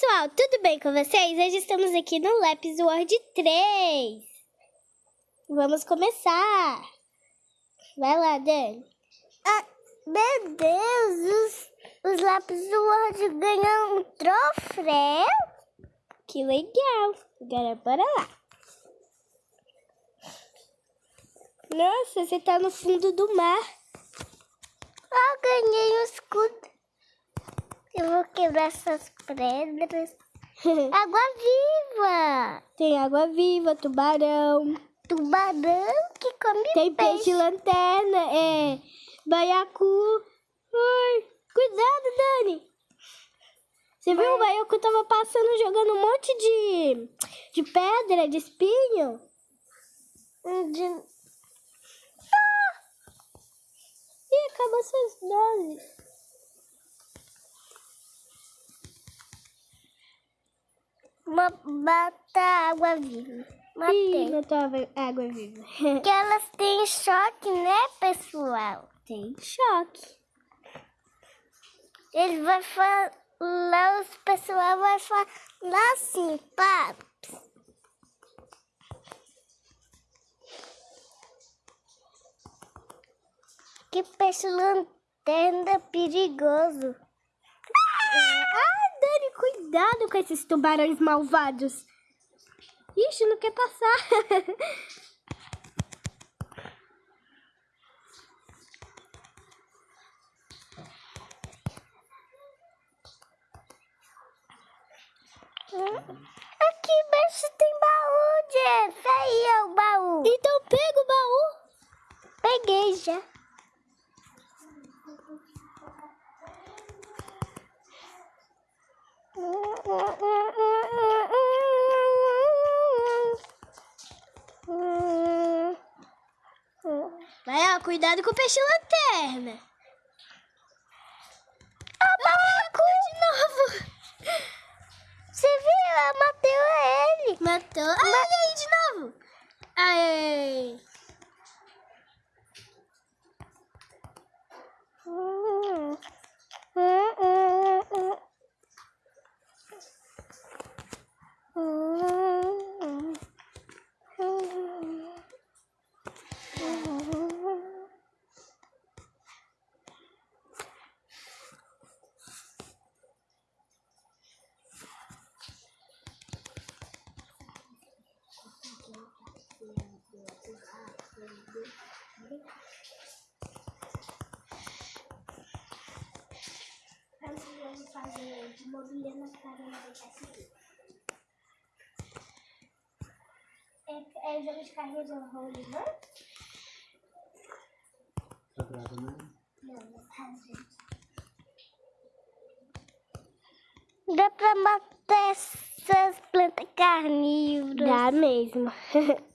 pessoal, tudo bem com vocês? Hoje estamos aqui no Lápis World 3. Vamos começar. Vai lá, Dani. Ah, meu Deus, os, os Lápis World ganham um troféu. Que legal. Agora bora lá. Nossa, você tá no fundo do mar. Ah, ganhei um escudo. Eu vou quebrar essas pedras. água viva! Tem água viva, tubarão. Tubarão que come Tem peixe. peixe lanterna, é baiacu. Ai, cuidado, Dani. Você viu? O baiacu tava passando jogando um monte de, de pedra, de espinho. De... Ih, acabou suas doses. Uma bata água viva. Ih, Matei. matou a água viva. Que elas têm choque, né, pessoal? Tem choque. Ele vai falar, os pessoal vai falar assim, paps. Que peixe lanterna perigoso. Ah, cuidado com esses tubarões malvados. Ixi, não quer passar. Aqui embaixo tem baú, Jeff. Aí é o baú. então pega o baú. Peguei já. Vai, ó, cuidado com o peixe lanterna. Abacu! De novo. Você viu? Ela matou ele. Matou. Ah, olha aí de novo. Aê. Vamos fazer de mobília na cara e deixar seguir. É, é jogo de carrinho de rolo, não? Não, não. Dá pra matar essas plantas carnívoras. Dá mesmo.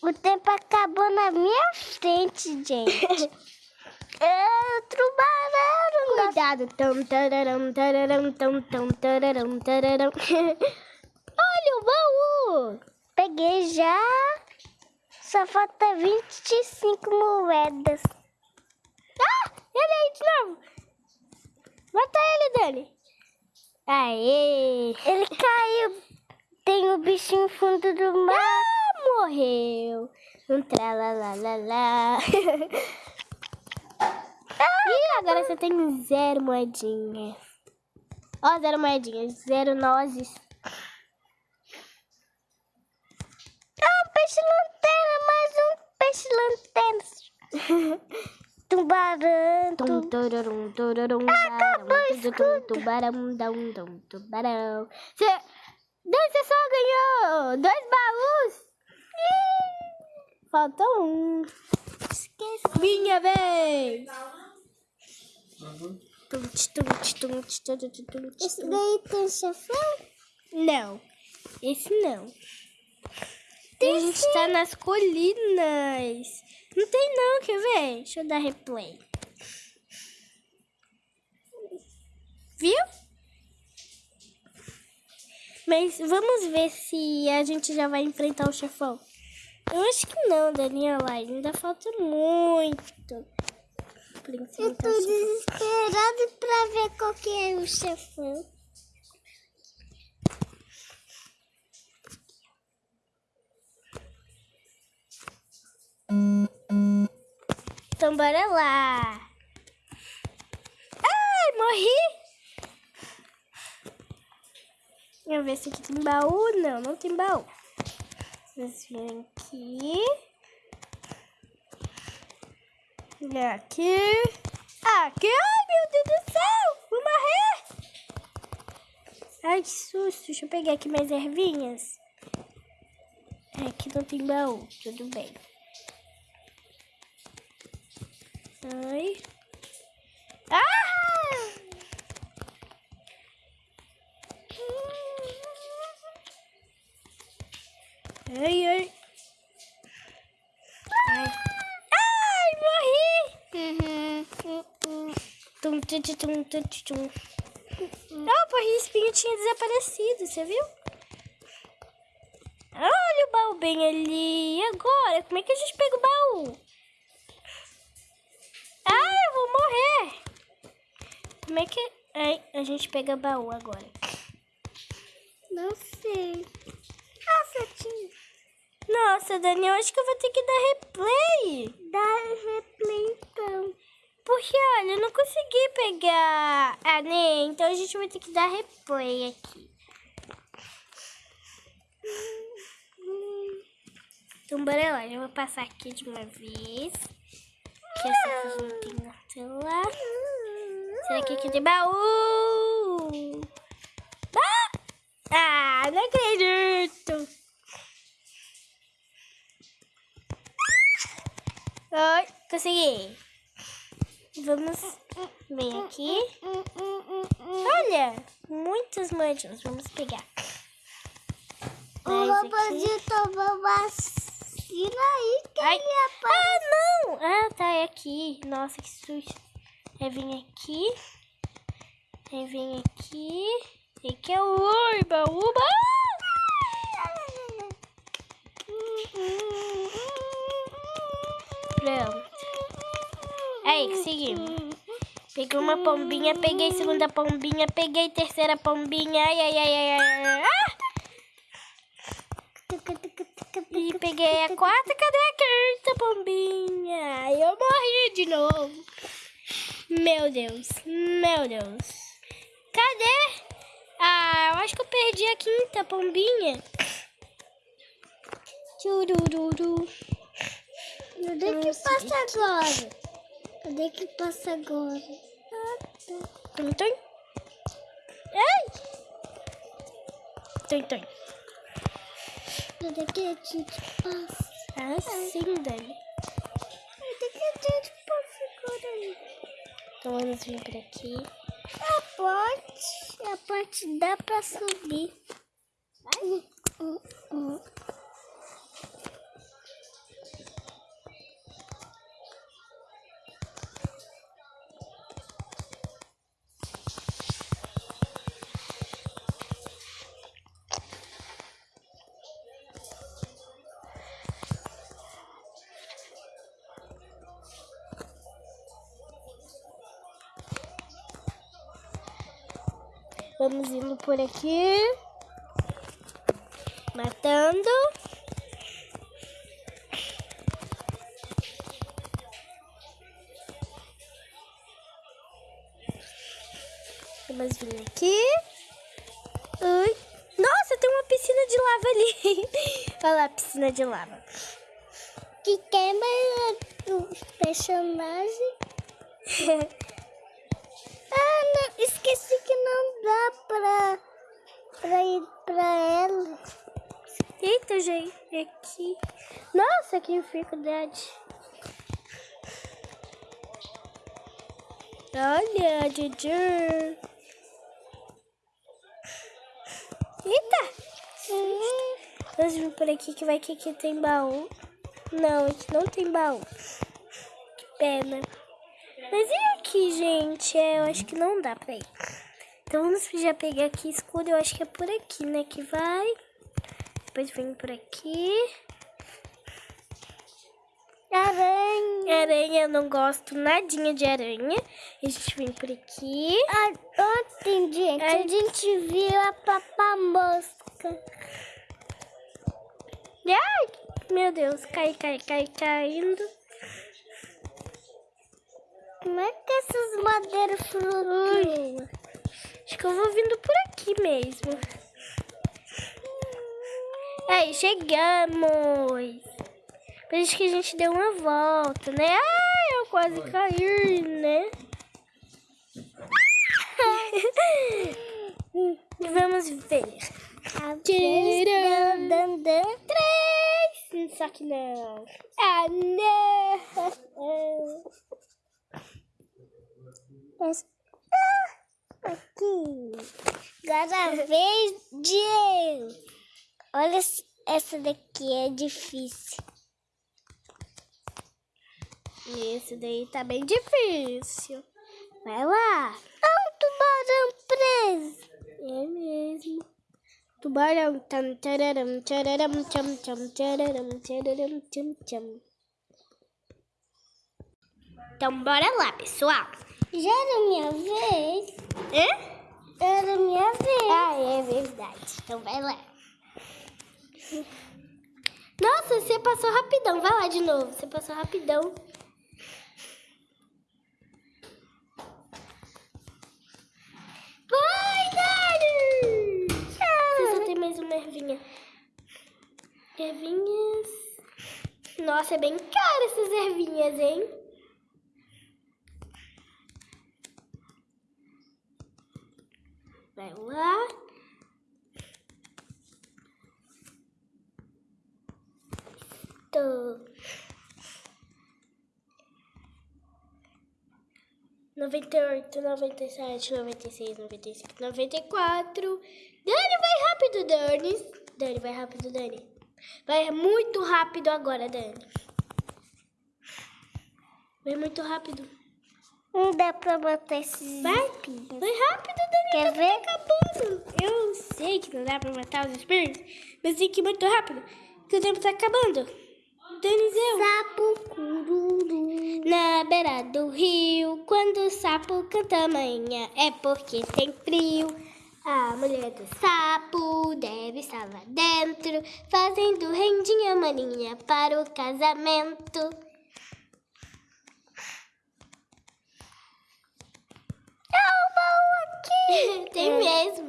O tempo acabou na minha frente, gente. é, tubarão. Cuidado. Tum, tararam, tararam, tum, tum, tararam, tararam. Olha o baú. Peguei já. Só falta 25 moedas. Ah, ele aí de novo. Mata ele, Dani. Aê. Ele caiu. Tem o bichinho no fundo do mar. Ah, morreu. Um tralalalala. Ih, agora você tem zero moedinhas. Ó, zero moedinhas, zero nozes. Ah, um peixe lanterna. Mais um peixe lanterna. Tubarão. Tum, tu- turarum, turarum, Acabou o barão, tum, tum, escudo. Tubarão, dum, dum, tubarão. Você... Dani, você só ganhou dois baús. Ih, Faltou um. Esqueci. Minha vez. Uhum. Esse daí tem chefão? Não, esse não. a gente tá nas colinas. Não tem não, quer ver? Deixa eu dar replay. Viu? Mas vamos ver se a gente já vai enfrentar o chefão. Eu acho que não, Daniela. Ainda falta muito. Eu tô desesperada pra ver qual que é o chefão. Então bora lá. Ai, morri. Deixa eu ver se aqui tem baú. Não, não tem baú. Vocês vêm aqui. E aqui. Aqui. Ai, meu Deus do céu. Vou morrer. Ai, que susto. Deixa eu pegar aqui mais ervinhas. Aqui não tem baú. Tudo bem. Ai. Ah! Ai, ai. Ai, morri! Tum, tum, tum, tum. Ah, o espinho tinha desaparecido, você viu? Olha o baú bem ali. E agora? Como é que a gente pega o baú? Ah, eu vou morrer. Como é que Ai, a gente pega baú agora? Não sei. Nossa, tinha. Nossa, Dani, eu acho que eu vou ter que dar replay. Dá replay então. Porque, olha, eu não consegui pegar a Ney, então a gente vai ter que dar replay aqui. Então, bora lá. Eu vou passar aqui de uma vez. Que essa aqui não tem na tela. Será que aqui tem baú? Ah! Ah, não acredito. Oi, consegui. Vamos ver aqui. Olha, muitas manchas. Vamos pegar. O tomou vacina aí que Ai. ele apareceu. Ah, não! Ah, tá, é aqui. Nossa, que susto. Aí vem aqui. Aí vem aqui. E que é o oi, baúba. Aí, conseguimos. Peguei uma pombinha, peguei segunda pombinha, peguei terceira pombinha. Ai, ai, ai, ai, ai. Ah! E peguei a quarta, cadê a quinta pombinha? Eu morri de novo. Meu Deus, meu Deus. Cadê? Ah, eu acho que eu perdi a quinta pombinha. Tchurururu. Cadê que passa agora? Cadê que passa agora? Ah, tá. Tum, tum. Ai! Tum, tum. Cadê que a gente passa? Assim, Dani. Cadê que a gente passa agora? Então vamos vir por aqui. A ponte, a ponte dá pra subir. Hum, hum, hum. Vamos indo por aqui. Matando. Vamos vir aqui. Ui. Nossa, tem uma piscina de lava ali. Olha lá a piscina de lava. Que queima os personagens. Ah, não, esqueci que não dá pra, pra ir pra ela. Gente, aqui. Nossa, que dificuldade. Olha, Juju. Eita! Vamos vir por aqui que vai que aqui tem baú. Não, aqui não tem baú. Que pena. Mas e aqui, gente? É, eu acho que não dá pra ir. Então vamos já pegar aqui escuro. Eu acho que é por aqui, né? Que vai. Depois vem por aqui. Aranha. Aranha eu não gosto nadinha de aranha. A gente vem por aqui. Ah, ontem, gente, Ai. a gente viu a papamosca. Ai, meu Deus, cai, cai, cai, caindo. Como é que essas madeiras flutuam? Acho que eu vou vindo por aqui mesmo. Aí, chegamos. Parece que a gente deu uma volta, né? Ai, eu quase caí, né? Vamos ver. Tcharam. Dan, dan. Três. Só que não. Ah, não. Mas- Ah, aqui. Agora a vez de eu. Olha, essa daqui é difícil. Esse daí tá bem difícil. Vai lá. Ah, um tubarão preso. É mesmo. Tubarão. Tam, tararam, tararam, tcham, tcham, tararam, tararam, tcham. Então, bora lá, pessoal. Já era minha vez. Hã? Era minha vez. Ah, é verdade. Então, vai lá. Nossa, você passou rapidão. Vai lá de novo. Você passou rapidão. Vai, Dani! Você só tem mais uma ervinha. Ervinhas. Nossa, é bem caro essas ervinhas, hein? Vai lá. Tô. Noventa e oito, noventa e sete, noventa e seis, noventa e cinco, noventa e quatro. Dani, vai rápido, Dani. Dani, vai rápido, Dani. Vai muito rápido agora, Dani. Vai muito rápido. Não dá pra botar esses Vai, espinhos. vai rápido, Dani. Quer tá ver? acabando. Eu sei que não dá pra matar os espíritos, mas tem que ir muito rápido, porque o tempo tá acabando. Sapo cururu. Na beira do rio, quando o sapo canta manhã, é porque tem frio. A mulher do sapo deve estar lá dentro, fazendo rendinha maninha para o casamento. É o baú aqui. tem mesmo.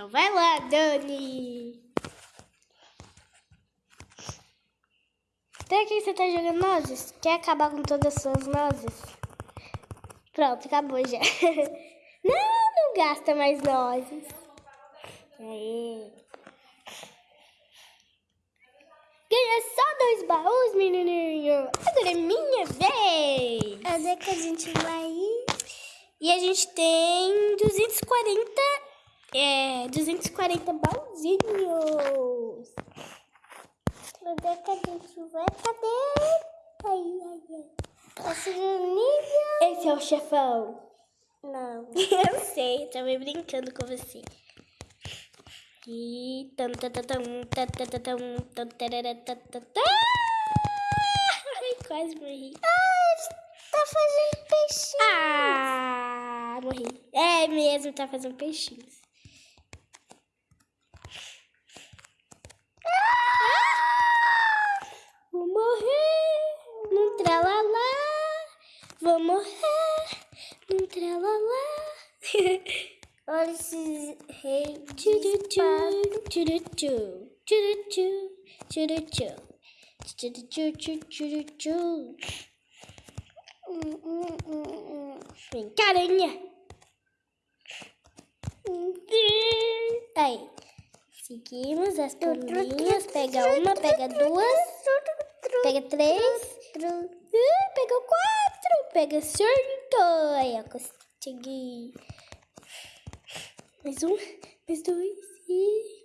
Então vai lá, Dani. Até aqui você tá jogando nozes? Quer acabar com todas as suas nozes? Pronto, acabou já. Não, gasta mais nozes. Aê. Ganha só dois baús, menininho. Agora é minha vez. Onde é que a gente vai ir? E a gente tem 240, é, 240 baúzinhos. Onde é que a gente vai? Cadê? Ai, ai, ai. Tá? Esse é o chefão. Não. Eu sei, também brincando com você. E tam tam tam tam tam tam tam tam. Ai, quase morri. Tá fazendo peixinho. Ah, morri. É mesmo, tá fazendo peixinhos. Ah! Vou morrer num tralalá. vou morrer num tralalá. Olha esses reis. Vem cá, aranha. Aí. Seguimos as coluninhas. Pega uma, pega duas, pega três. Pegou quatro. Pega cinco. Aí, eu consegui. Mais um, mais dois. E